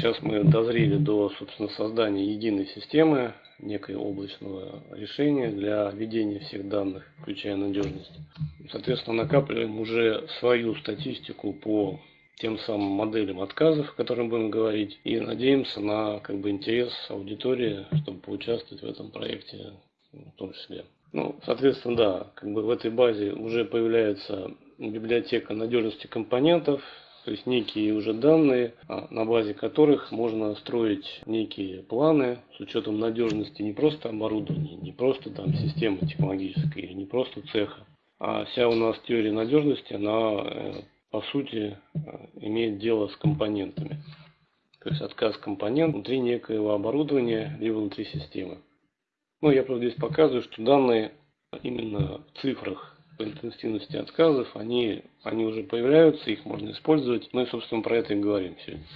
Сейчас мы дозрели до, собственно, создания единой системы, некой облачного решения для ведения всех данных, включая надежность. Соответственно, накапливаем уже свою статистику по тем самым моделям отказов, о которых будем говорить, и надеемся на как бы, интерес аудитории, чтобы поучаствовать в этом проекте в том числе. Ну, соответственно, да, как бы в этой базе уже появляется библиотека надежности компонентов, то есть некие уже данные, а, на базе которых можно строить некие планы с учетом надежности не просто оборудования, не просто там системы технологической, не просто цеха, а вся у нас теория надежности, она э, по сути э, имеет дело с компонентами. То есть отказ компонент внутри некоего оборудования, либо внутри системы. Ну, я просто здесь показываю, что данные именно в цифрах по интенсивности отказов, они, они уже появляются, их можно использовать. Ну и, собственно, про это и говорим сегодня.